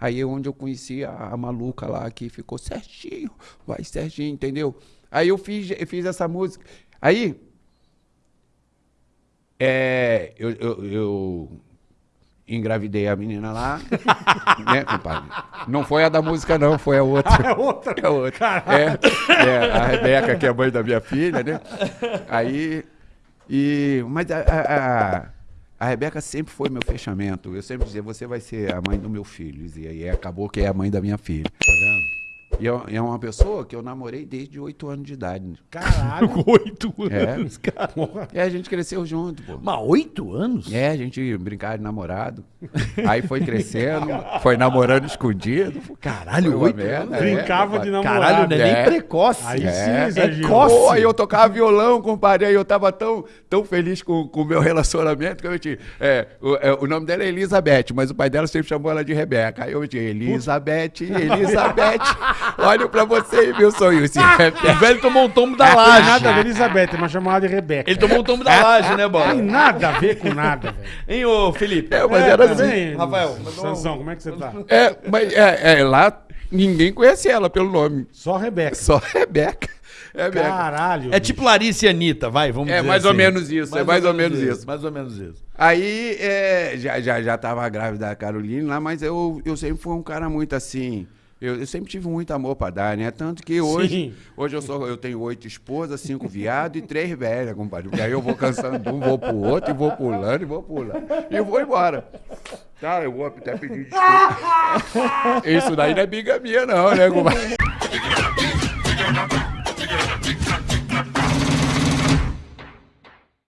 Aí é onde eu conheci a, a maluca lá que ficou certinho, vai certinho, entendeu? Aí eu fiz, eu fiz essa música. Aí, é, eu, eu, eu engravidei a menina lá, né, compadre? Não foi a da música, não, foi a outra. É outra. É outra. É, é, a Rebeca, que é a mãe da minha filha, né? Aí, e, mas a, a, a, a Rebeca sempre foi meu fechamento. Eu sempre dizia, você vai ser a mãe do meu filho. E aí acabou que é a mãe da minha filha. Tá vendo? E é, é uma pessoa que eu namorei desde oito anos de idade. Caralho. Oito É. anos, cara. É, a gente cresceu junto, pô. Mas oito anos? É, a gente brincava de namorado. Aí foi crescendo, foi namorando escondido. Caralho, Foi oito merda, anos? é, Brincava compadre. de namorado. Caralho, não é nem É. precoce. Aí É. sim, coce. Pô, aí eu tocava violão, compadre, aí eu tava tão, tão feliz com com o meu relacionamento que eu tinha. É, o, é, o nome dela é Elizabeth, mas o pai dela sempre chamou ela de Rebeca. Aí eu tinha Elizabeth, Elizabeth, olho pra você e meu sonho. Esse O velho tomou um tombo da tem laje. nada a ver, Elizabeth, mas chamava de Rebeca. Ele tomou um tombo da laje, né, Tem Bola? nada a ver com nada, velho. Hein, ô Felipe? É, mas era tá assim. bem, Rafael, Sansão, como é que você tá? É, mas é, é, lá ninguém conhece ela pelo nome. Só Rebeca. Só Rebeca. Caralho. É tipo Larissa e Anitta, vai, vamos É dizer mais ou assim. menos isso, é mais ou menos isso. Mais ou menos isso. Aí é, já, já, já tava grávida da Caroline lá, mas eu, eu sempre fui um cara muito assim. Eu, eu sempre tive muito amor pra dar, né? Tanto que hoje, Sim. hoje eu, sou, eu tenho oito esposas, cinco viados e três velhas, compadre. Porque aí eu vou cansando de um, vou pro outro, e vou pulando, e vou pulando. E vou embora. Tá, eu vou até pedir desculpa. Isso daí não é bigamia, não, né, compadre?